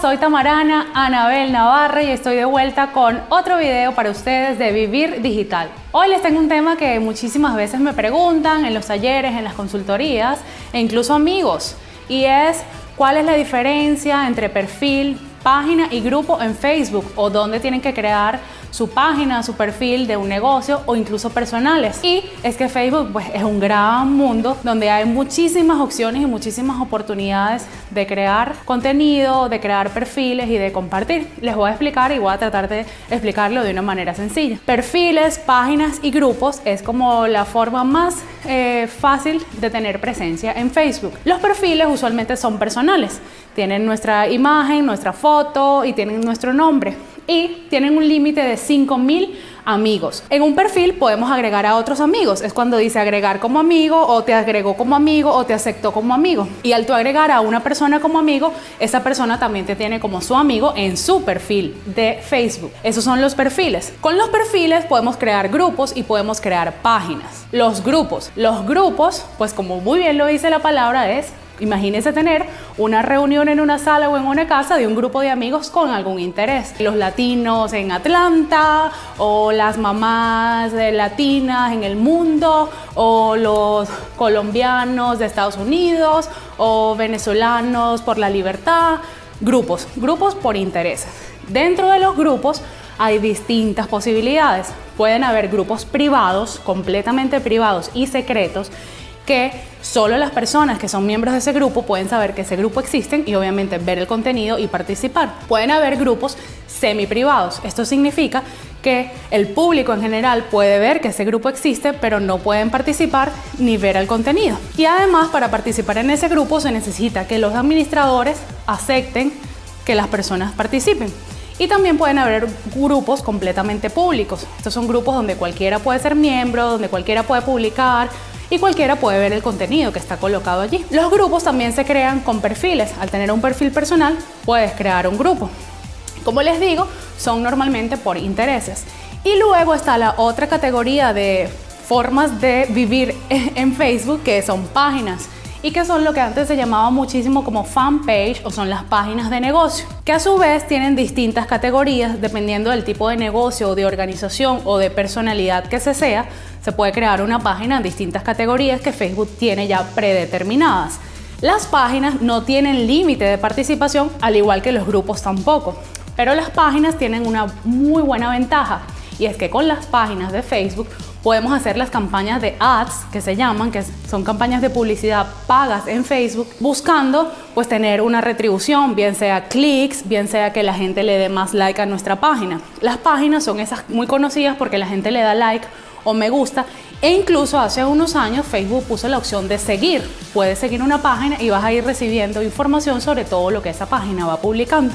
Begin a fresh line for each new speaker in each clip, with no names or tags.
soy Tamarana Anabel Navarra y estoy de vuelta con otro video para ustedes de Vivir Digital. Hoy les tengo un tema que muchísimas veces me preguntan en los talleres, en las consultorías e incluso amigos y es cuál es la diferencia entre perfil, página y grupo en Facebook o dónde tienen que crear su página, su perfil de un negocio o incluso personales. Y es que Facebook pues, es un gran mundo donde hay muchísimas opciones y muchísimas oportunidades de crear contenido, de crear perfiles y de compartir. Les voy a explicar y voy a tratar de explicarlo de una manera sencilla. Perfiles, páginas y grupos es como la forma más eh, fácil de tener presencia en Facebook. Los perfiles usualmente son personales. Tienen nuestra imagen, nuestra foto y tienen nuestro nombre y tienen un límite de 5000 amigos. En un perfil podemos agregar a otros amigos. Es cuando dice agregar como amigo o te agregó como amigo o te aceptó como amigo. Y al tú agregar a una persona como amigo, esa persona también te tiene como su amigo en su perfil de Facebook. Esos son los perfiles. Con los perfiles podemos crear grupos y podemos crear páginas. Los grupos. Los grupos, pues como muy bien lo dice la palabra, es Imagínense tener una reunión en una sala o en una casa de un grupo de amigos con algún interés. Los latinos en Atlanta o las mamás latinas en el mundo o los colombianos de Estados Unidos o venezolanos por la libertad. Grupos, grupos por intereses. Dentro de los grupos hay distintas posibilidades. Pueden haber grupos privados, completamente privados y secretos, que solo las personas que son miembros de ese grupo pueden saber que ese grupo existe y obviamente ver el contenido y participar. Pueden haber grupos semi privados. Esto significa que el público en general puede ver que ese grupo existe, pero no pueden participar ni ver el contenido. Y además, para participar en ese grupo se necesita que los administradores acepten que las personas participen. Y también pueden haber grupos completamente públicos. Estos son grupos donde cualquiera puede ser miembro, donde cualquiera puede publicar, y cualquiera puede ver el contenido que está colocado allí. Los grupos también se crean con perfiles. Al tener un perfil personal, puedes crear un grupo. Como les digo, son normalmente por intereses. Y luego está la otra categoría de formas de vivir en Facebook, que son páginas y que son lo que antes se llamaba muchísimo como fanpage o son las páginas de negocio, que a su vez tienen distintas categorías dependiendo del tipo de negocio o de organización o de personalidad que se sea, se puede crear una página en distintas categorías que Facebook tiene ya predeterminadas. Las páginas no tienen límite de participación, al igual que los grupos tampoco, pero las páginas tienen una muy buena ventaja y es que con las páginas de Facebook podemos hacer las campañas de ads que se llaman, que son campañas de publicidad pagas en Facebook, buscando pues tener una retribución, bien sea clics, bien sea que la gente le dé más like a nuestra página. Las páginas son esas muy conocidas porque la gente le da like o me gusta e incluso hace unos años Facebook puso la opción de seguir. Puedes seguir una página y vas a ir recibiendo información sobre todo lo que esa página va publicando.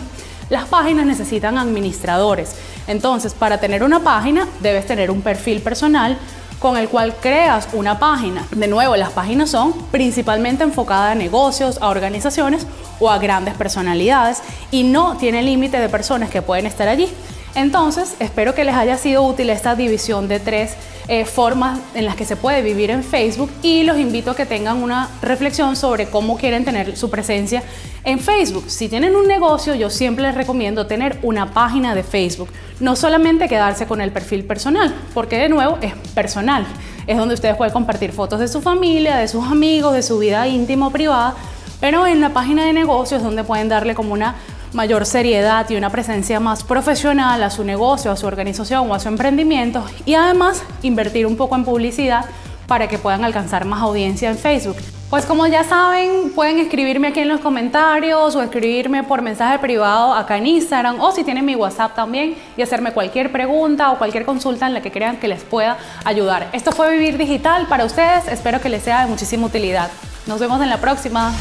Las páginas necesitan administradores. Entonces, para tener una página, debes tener un perfil personal con el cual creas una página. De nuevo, las páginas son principalmente enfocadas a negocios, a organizaciones o a grandes personalidades y no tiene límite de personas que pueden estar allí. Entonces, espero que les haya sido útil esta división de tres eh, formas en las que se puede vivir en Facebook y los invito a que tengan una reflexión sobre cómo quieren tener su presencia en Facebook. Si tienen un negocio, yo siempre les recomiendo tener una página de Facebook, no solamente quedarse con el perfil personal, porque de nuevo es personal, es donde ustedes pueden compartir fotos de su familia, de sus amigos, de su vida íntima o privada, pero en la página de negocios donde pueden darle como una mayor seriedad y una presencia más profesional a su negocio, a su organización o a su emprendimiento y además invertir un poco en publicidad para que puedan alcanzar más audiencia en Facebook. Pues como ya saben, pueden escribirme aquí en los comentarios o escribirme por mensaje privado acá en Instagram o si tienen mi WhatsApp también y hacerme cualquier pregunta o cualquier consulta en la que crean que les pueda ayudar. Esto fue Vivir Digital para ustedes, espero que les sea de muchísima utilidad. Nos vemos en la próxima.